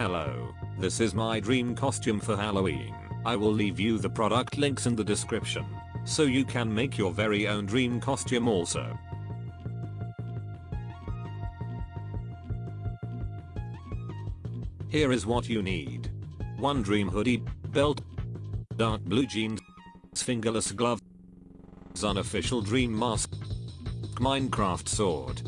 Hello, this is my dream costume for Halloween. I will leave you the product links in the description, so you can make your very own dream costume also. Here is what you need. 1 dream hoodie, belt, dark blue jeans, fingerless gloves, unofficial dream mask, Minecraft sword,